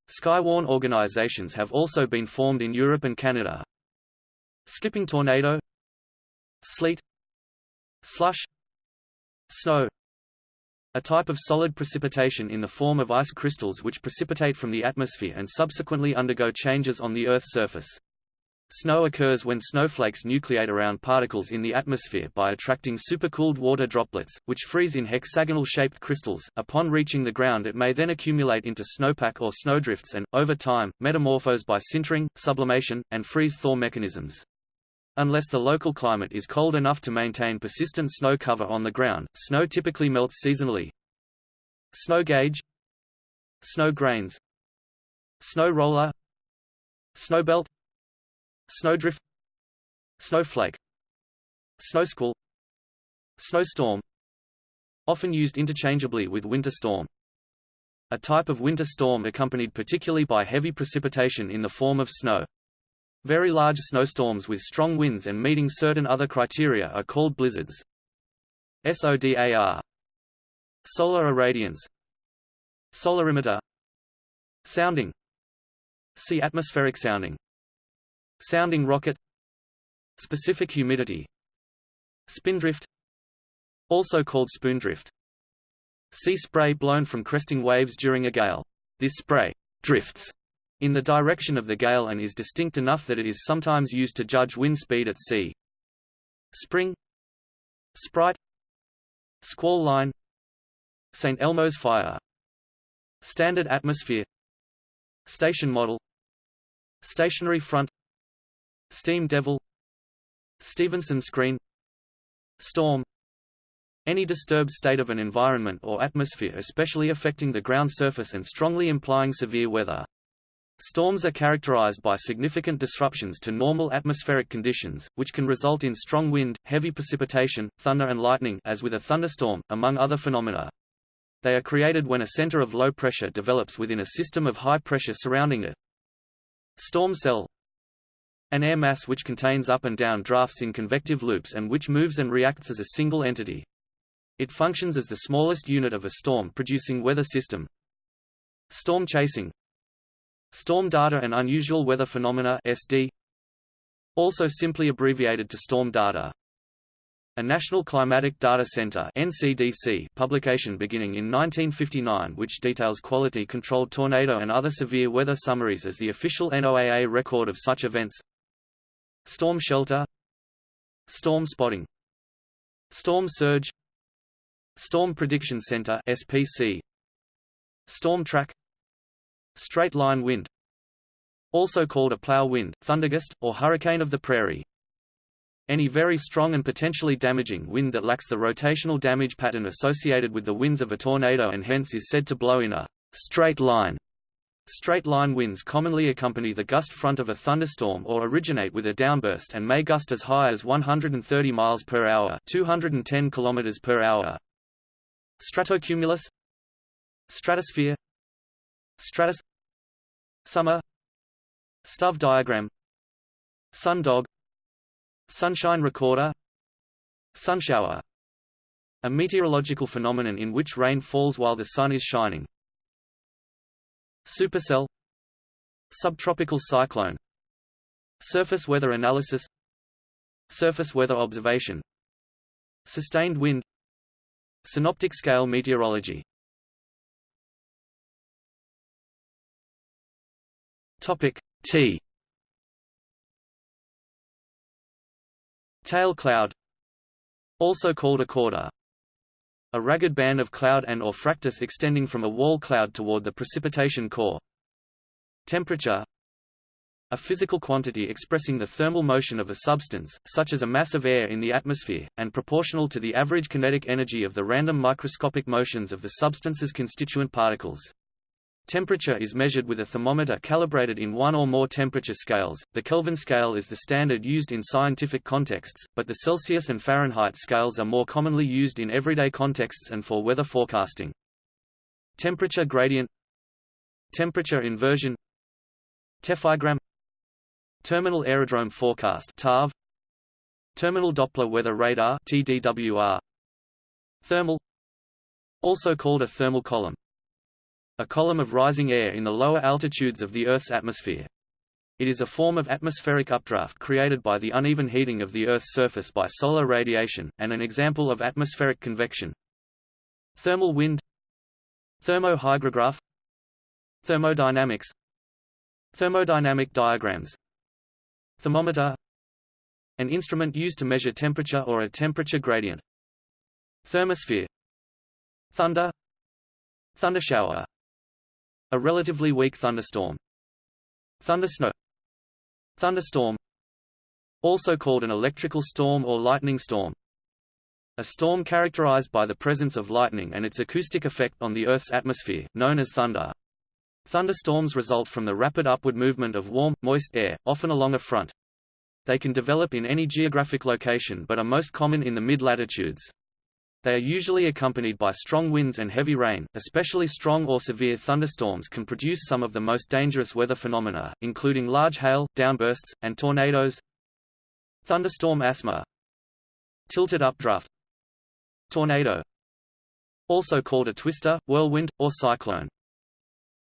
Speaker 1: Skywarn organizations have also been formed in Europe and Canada. Skipping tornado Sleet Slush Snow a type of solid precipitation in the form of ice crystals which precipitate from the atmosphere and subsequently undergo changes on the Earth's surface. Snow occurs when snowflakes nucleate around particles in the atmosphere by attracting supercooled water droplets, which freeze in hexagonal-shaped crystals. Upon reaching the ground it may then accumulate into snowpack or snowdrifts and, over time, metamorphose by sintering, sublimation, and freeze-thaw mechanisms. Unless the local climate is cold enough to maintain persistent snow cover on the ground, snow typically melts seasonally. Snow gauge Snow grains Snow roller Snowbelt Snowdrift. Snowflake. Snowsquall. Snowstorm. Often used interchangeably with winter storm. A type of winter storm accompanied particularly by heavy precipitation in the form of snow. Very large snowstorms with strong winds and meeting certain other criteria are called blizzards. SODAR Solar irradiance. Solarimeter. Sounding. See atmospheric sounding Sounding rocket Specific humidity Spindrift Also called spoondrift Sea spray blown from cresting waves during a gale. This spray drifts in the direction of the gale and is distinct enough that it is sometimes used to judge wind speed at sea. Spring Sprite Squall line St. Elmo's fire Standard atmosphere Station model Stationary front Steam Devil Stevenson screen Storm Any disturbed state of an environment or atmosphere especially affecting the ground surface and strongly implying severe weather. Storms are characterized by significant disruptions to normal atmospheric conditions, which can result in strong wind, heavy precipitation, thunder and lightning as with a thunderstorm, among other phenomena. They are created when a center of low pressure develops within a system of high pressure surrounding it. Storm cell an air mass which contains up and down drafts in convective loops and which moves and reacts as a single entity. It functions as the smallest unit of a storm-producing weather system. Storm chasing Storm data and unusual weather phenomena SD also simply abbreviated to storm data. A National Climatic Data Center (NCDC) publication beginning in 1959 which details quality-controlled tornado and other severe weather summaries as the official NOAA record of such events. Storm shelter. Storm spotting. Storm surge. Storm Prediction Center SPC Storm track. Straight line wind. Also called a plow wind, thundergust, or hurricane of the prairie. Any very strong and potentially damaging wind that lacks the rotational damage pattern associated with the winds of a tornado and hence is said to blow in a straight line Straight-line winds commonly accompany the gust front of a thunderstorm or originate with a downburst and may gust as high as 130 miles per hour, 210 kilometers per hour. Stratocumulus. Stratosphere. Stratus Summer. Stüve diagram. Sundog Sunshine recorder. Sunshower A meteorological phenomenon in which rain falls while the sun is shining. Supercell. Subtropical cyclone. Surface weather analysis. Surface weather observation. Sustained wind. Synoptic scale meteorology. Topic T. Tail cloud. Also called a cauda a ragged band of cloud and or fractus extending from a wall cloud toward the precipitation core. Temperature a physical quantity expressing the thermal motion of a substance, such as a mass of air in the atmosphere, and proportional to the average kinetic energy of the random microscopic motions of the substance's constituent particles. Temperature is measured with a thermometer calibrated in one or more temperature scales. The Kelvin scale is the standard used in scientific contexts, but the Celsius and Fahrenheit scales are more commonly used in everyday contexts and for weather forecasting. Temperature gradient Temperature inversion Tephigram Terminal Aerodrome Forecast TAF Terminal Doppler Weather Radar TDWR Thermal Also called a thermal column a column of rising air in the lower altitudes of the Earth's atmosphere. It is a form of atmospheric updraft created by the uneven heating of the Earth's surface by solar radiation, and an example of atmospheric convection. Thermal wind. Thermohygrograph Thermodynamics. Thermodynamic diagrams. Thermometer. An instrument used to measure temperature or a temperature gradient. Thermosphere. Thunder. Thundershower a relatively weak thunderstorm. Thundersnow Thunderstorm Also called an electrical storm or lightning storm. A storm characterized by the presence of lightning and its acoustic effect on the Earth's atmosphere, known as thunder. Thunderstorms result from the rapid upward movement of warm, moist air, often along a front. They can develop in any geographic location but are most common in the mid-latitudes. They are usually accompanied by strong winds and heavy rain, especially strong or severe thunderstorms can produce some of the most dangerous weather phenomena, including large hail, downbursts, and tornadoes. Thunderstorm asthma Tilted updraft Tornado Also called a twister, whirlwind, or cyclone.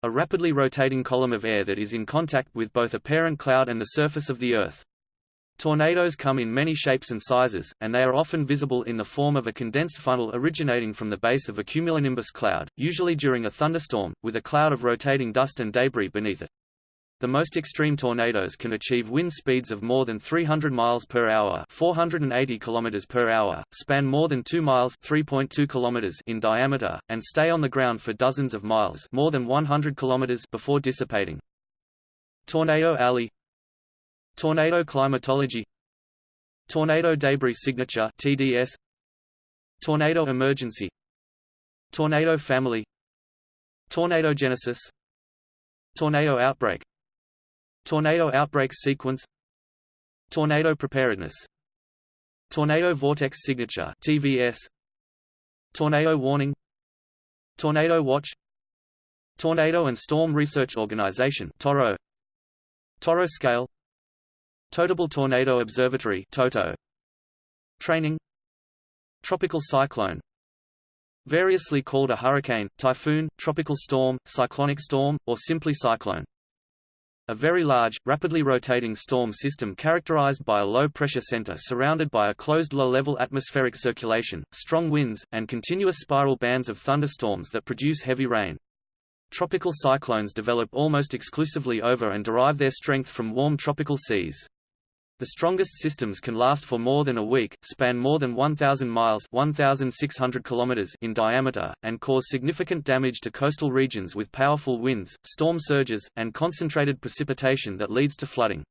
Speaker 1: A rapidly rotating column of air that is in contact with both a parent cloud and the surface of the Earth. Tornadoes come in many shapes and sizes, and they are often visible in the form of a condensed funnel originating from the base of a cumulonimbus cloud, usually during a thunderstorm, with a cloud of rotating dust and debris beneath it. The most extreme tornadoes can achieve wind speeds of more than 300 miles per hour, 480 kilometers per hour, span more than 2 miles, 3.2 kilometers in diameter, and stay on the ground for dozens of miles, more than 100 kilometers before dissipating. Tornado alley Tornado climatology Tornado debris signature TDS Tornado emergency Tornado family Tornado genesis Tornado outbreak Tornado outbreak sequence Tornado preparedness Tornado vortex signature TVS Tornado warning Tornado watch Tornado and Storm Research Organization TORRO TORRO scale Totable Tornado Observatory TOTO. Training Tropical cyclone Variously called a hurricane, typhoon, tropical storm, cyclonic storm, or simply cyclone. A very large, rapidly rotating storm system characterized by a low-pressure center surrounded by a closed low-level atmospheric circulation, strong winds, and continuous spiral bands of thunderstorms that produce heavy rain. Tropical cyclones develop almost exclusively over and derive their strength from warm tropical seas. The strongest systems can last for more than a week, span more than 1,000 miles 1,600 kilometers in diameter, and cause significant damage to coastal regions with powerful winds, storm surges, and concentrated precipitation that leads to flooding.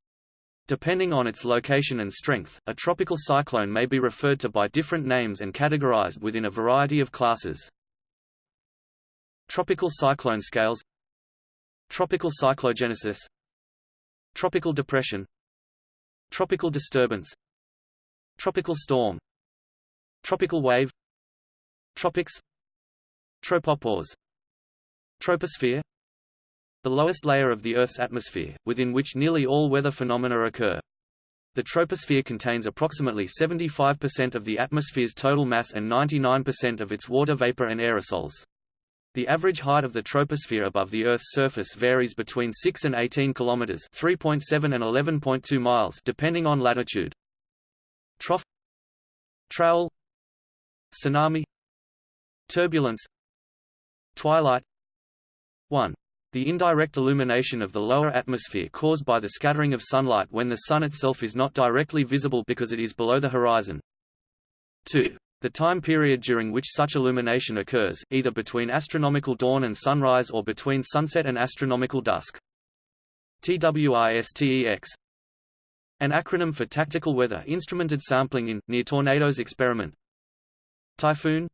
Speaker 1: Depending on its location and strength, a tropical cyclone may be referred to by different names and categorized within a variety of classes. Tropical cyclone scales Tropical cyclogenesis Tropical depression Tropical disturbance. Tropical storm. Tropical wave. Tropics. Tropopause. Troposphere. The lowest layer of the Earth's atmosphere, within which nearly all weather phenomena occur. The troposphere contains approximately 75% of the atmosphere's total mass and 99% of its water vapor and aerosols. The average height of the troposphere above the Earth's surface varies between 6 and 18 kilometers (3.7 and 11.2 miles) depending on latitude. Trough TROWAL Tsunami Turbulence Twilight 1. The indirect illumination of the lower atmosphere caused by the scattering of sunlight when the Sun itself is not directly visible because it is below the horizon. 2. The time period during which such illumination occurs, either between astronomical dawn and sunrise or between sunset and astronomical dusk. TWISTEX An acronym for Tactical Weather Instrumented Sampling in, near Tornadoes Experiment Typhoon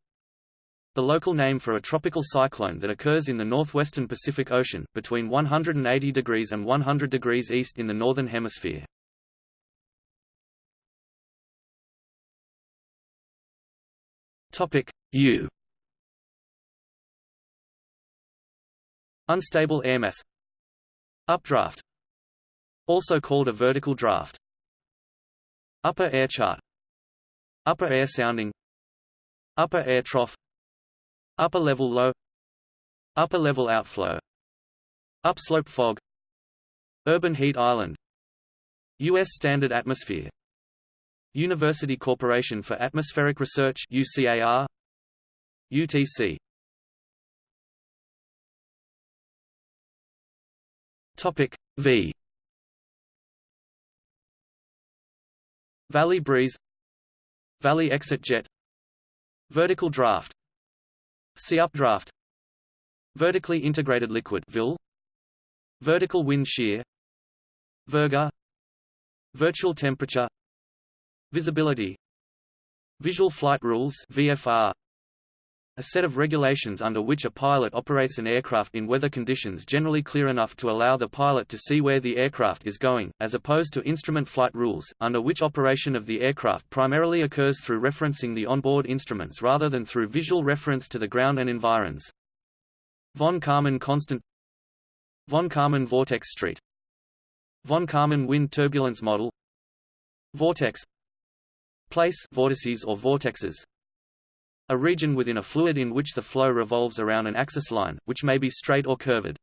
Speaker 1: the local name for a tropical cyclone that occurs in the northwestern Pacific Ocean, between 180 degrees and 100 degrees east in the northern hemisphere. Topic U. Unstable air mass Updraft. Also called a vertical draft. Upper air chart. Upper air sounding. Upper air trough. Upper level low. Upper level outflow. Upslope fog. Urban heat island. U.S. Standard Atmosphere University Corporation for Atmospheric Research UCAR UTC Topic V. Valley breeze Valley exit jet Vertical draft See updraft Vertically integrated liquid VIL Vertical wind shear Virga Virtual temperature Visibility Visual flight rules VFR a set of regulations under which a pilot operates an aircraft in weather conditions generally clear enough to allow the pilot to see where the aircraft is going, as opposed to instrument flight rules, under which operation of the aircraft primarily occurs through referencing the onboard instruments rather than through visual reference to the ground and environs. Von Karman constant Von Karman vortex street Von Karman wind turbulence model Vortex Place vortices or vortexes a region within a fluid in which the flow revolves around an axis line, which may be straight or curved.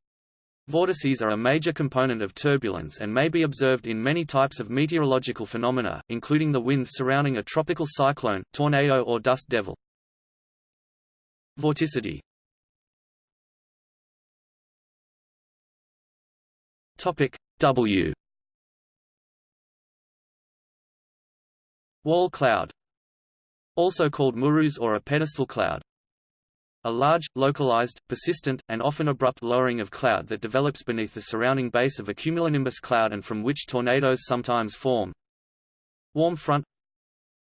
Speaker 1: Vortices are a major component of turbulence and may be observed in many types of meteorological phenomena, including the winds surrounding a tropical cyclone, tornado or dust devil. Vorticity Topic W Wall cloud also called murus or a pedestal cloud. A large, localized, persistent, and often abrupt lowering of cloud that develops beneath the surrounding base of a cumulonimbus cloud and from which tornadoes sometimes form. Warm front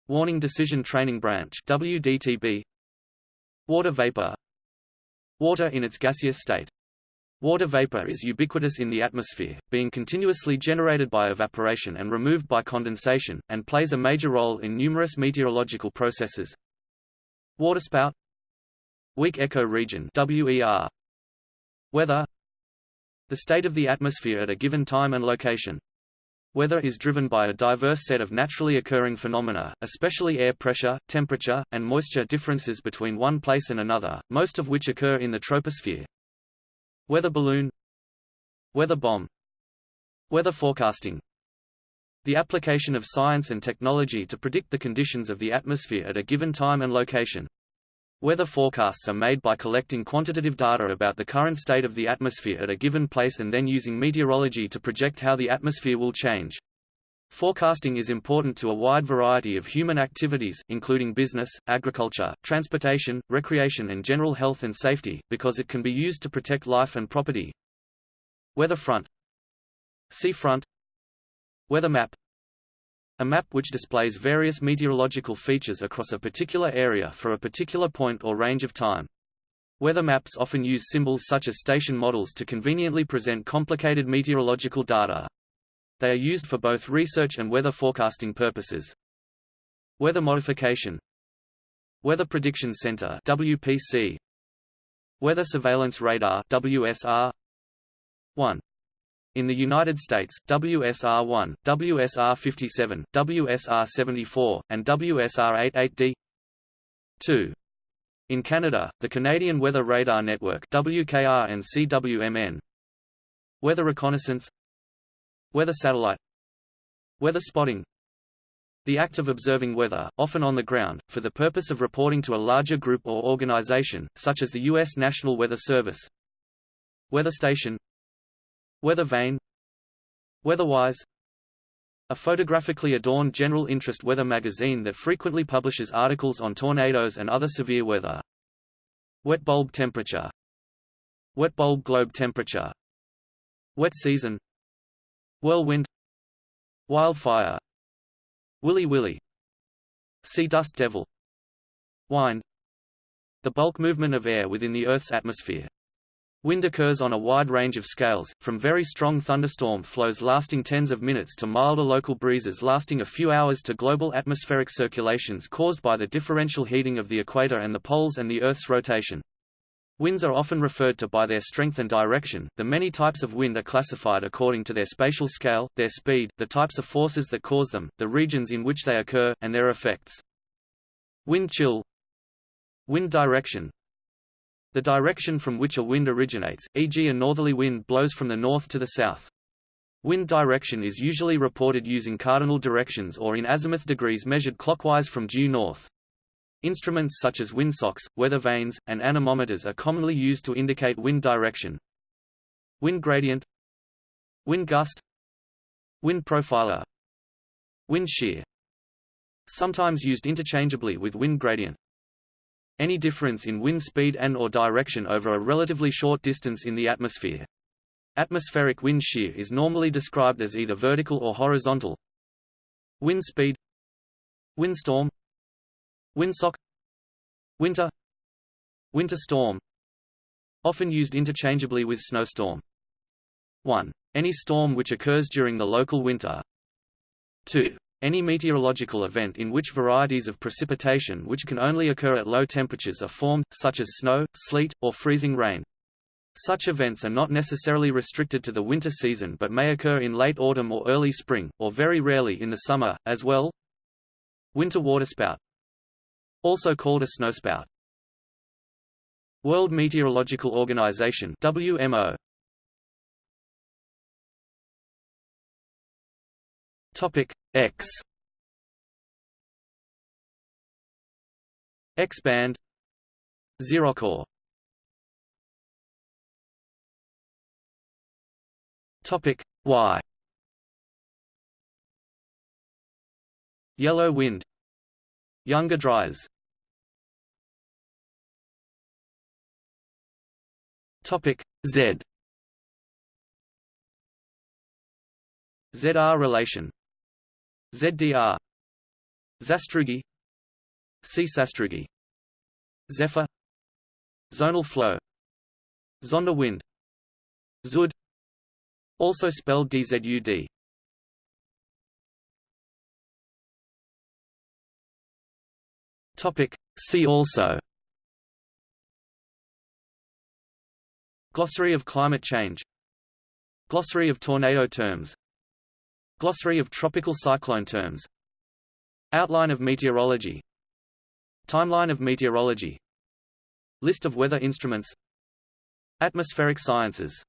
Speaker 1: Warning Decision Training Branch WDTB Water vapor Water in its gaseous state Water vapor is ubiquitous in the atmosphere, being continuously generated by evaporation and removed by condensation, and plays a major role in numerous meteorological processes. Waterspout Weak echo region WER Weather The state of the atmosphere at a given time and location. Weather is driven by a diverse set of naturally occurring phenomena, especially air pressure, temperature, and moisture differences between one place and another, most of which occur in the troposphere. Weather balloon Weather bomb Weather forecasting The application of science and technology to predict the conditions of the atmosphere at a given time and location. Weather forecasts are made by collecting quantitative data about the current state of the atmosphere at a given place and then using meteorology to project how the atmosphere will change. Forecasting is important to a wide variety of human activities, including business, agriculture, transportation, recreation and general health and safety, because it can be used to protect life and property. Weather front See front Weather map A map which displays various meteorological features across a particular area for a particular point or range of time. Weather maps often use symbols such as station models to conveniently present complicated meteorological data. They are used for both research and weather forecasting purposes. Weather modification. Weather Prediction Center WPC Weather Surveillance Radar WSR 1 in the United States, WSR-1, WSR-57, WSR-74, and WSR-88D 2. In Canada, the Canadian Weather Radar Network WKR and CWMN Weather Reconnaissance Weather Satellite Weather Spotting The act of observing weather, often on the ground, for the purpose of reporting to a larger group or organization, such as the U.S. National Weather Service Weather Station Weather Vane Weatherwise a photographically adorned general interest weather magazine that frequently publishes articles on tornadoes and other severe weather. Wet bulb temperature Wet bulb globe temperature Wet season Whirlwind Wildfire Willy Willy See dust devil Wind The bulk movement of air within the Earth's atmosphere Wind occurs on a wide range of scales, from very strong thunderstorm flows lasting tens of minutes to milder local breezes lasting a few hours to global atmospheric circulations caused by the differential heating of the equator and the poles and the Earth's rotation. Winds are often referred to by their strength and direction. The many types of wind are classified according to their spatial scale, their speed, the types of forces that cause them, the regions in which they occur, and their effects. Wind chill Wind direction the direction from which a wind originates, e.g. a northerly wind blows from the north to the south. Wind direction is usually reported using cardinal directions or in azimuth degrees measured clockwise from due north. Instruments such as windsocks, weather vanes, and anemometers are commonly used to indicate wind direction. Wind gradient Wind gust Wind profiler Wind shear Sometimes used interchangeably with wind gradient. Any difference in wind speed and or direction over a relatively short distance in the atmosphere. Atmospheric wind shear is normally described as either vertical or horizontal. Wind speed Windstorm Windsock Winter Winter storm Often used interchangeably with snowstorm 1. Any storm which occurs during the local winter 2. Any meteorological event in which varieties of precipitation which can only occur at low temperatures are formed, such as snow, sleet, or freezing rain. Such events are not necessarily restricted to the winter season but may occur in late autumn or early spring, or very rarely in the summer, as well. Winter waterspout Also called a snowspout. World Meteorological Organization WMO Topic X. X band. Xerochore Topic Y. Yellow wind. Younger Dryas Topic Z. ZR relation. ZDR Zastrugi. See. Sastrugi Zephyr. Zonal flow. Zonder wind. Zud. Also spelled DZUD Topic See also Glossary of climate change. Glossary of tornado terms. Glossary of tropical cyclone terms. Outline of meteorology. Timeline of meteorology. List of weather instruments. Atmospheric sciences